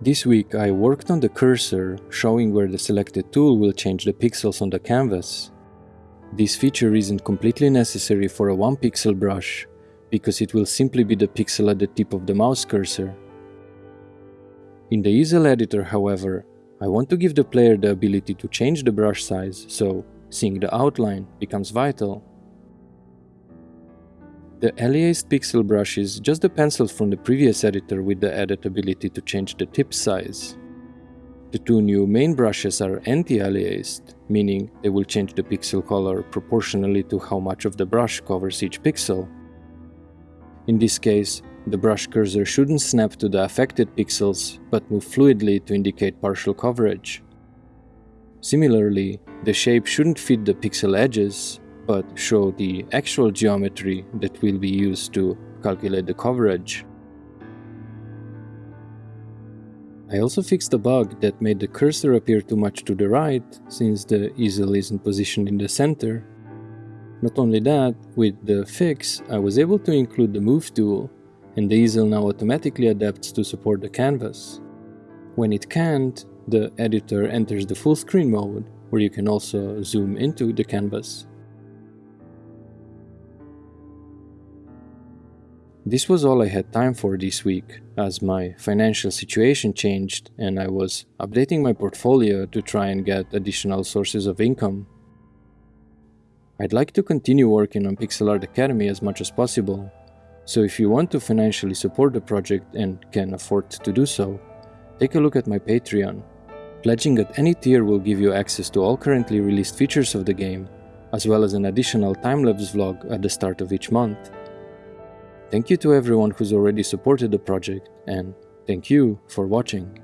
This week I worked on the cursor, showing where the selected tool will change the pixels on the canvas. This feature isn't completely necessary for a 1 pixel brush, because it will simply be the pixel at the tip of the mouse cursor. In the easel editor, however, I want to give the player the ability to change the brush size, so seeing the outline becomes vital. The aliased pixel brush is just the pencil from the previous editor with the added ability to change the tip size. The two new main brushes are anti-aliased, meaning they will change the pixel color proportionally to how much of the brush covers each pixel. In this case, the brush cursor shouldn't snap to the affected pixels, but move fluidly to indicate partial coverage. Similarly, the shape shouldn't fit the pixel edges, but show the actual geometry that will be used to calculate the coverage. I also fixed a bug that made the cursor appear too much to the right, since the easel isn't positioned in the center. Not only that, with the fix, I was able to include the Move tool, and the easel now automatically adapts to support the canvas. When it can't, the editor enters the full screen mode, where you can also zoom into the canvas. This was all I had time for this week, as my financial situation changed and I was updating my portfolio to try and get additional sources of income. I'd like to continue working on Pixel Art Academy as much as possible, so if you want to financially support the project and can afford to do so, take a look at my Patreon. Pledging at any tier will give you access to all currently released features of the game, as well as an additional time-lapse vlog at the start of each month. Thank you to everyone who's already supported the project, and thank you for watching.